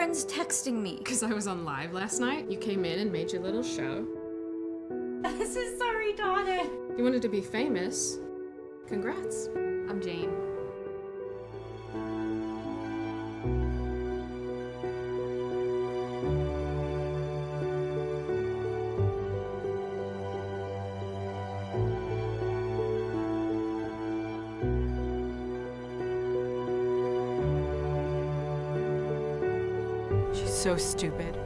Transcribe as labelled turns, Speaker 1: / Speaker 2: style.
Speaker 1: friends texting me?
Speaker 2: Because I was on live last night. You came in and made your little show.
Speaker 1: This is so retarded.
Speaker 2: You wanted to be famous. Congrats.
Speaker 1: I'm Jane.
Speaker 3: So stupid.